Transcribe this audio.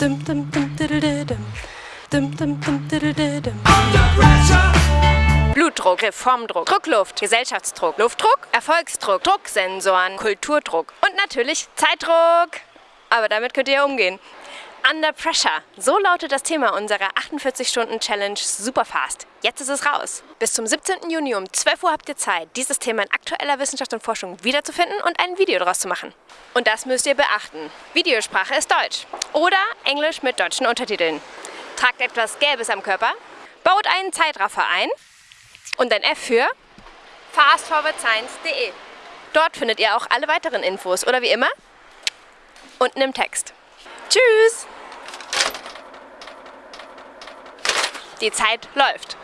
Dum, dum, dum, diddle-diddum. Dum, dum, dum, diddle-diddum. Blutdruck, Reformdruck, Druckluft, Gesellschaftsdruck, Luftdruck, Erfolgsdruck, Drucksensoren, Kulturdruck und natürlich Zeitdruck. Aber damit könnt ihr ja umgehen. Under Pressure. So lautet das Thema unserer 48-Stunden-Challenge Superfast. Jetzt ist es raus. Bis zum 17. Juni um 12 Uhr habt ihr Zeit, dieses Thema in aktueller Wissenschaft und Forschung wiederzufinden und ein Video daraus zu machen. Und das müsst ihr beachten. Videosprache ist Deutsch oder Englisch mit deutschen Untertiteln. Tragt etwas Gelbes am Körper, baut einen Zeitraffer ein und ein F für fastforwardscience.de. Dort findet ihr auch alle weiteren Infos oder wie immer unten im Text. Tschüss! Die Zeit läuft.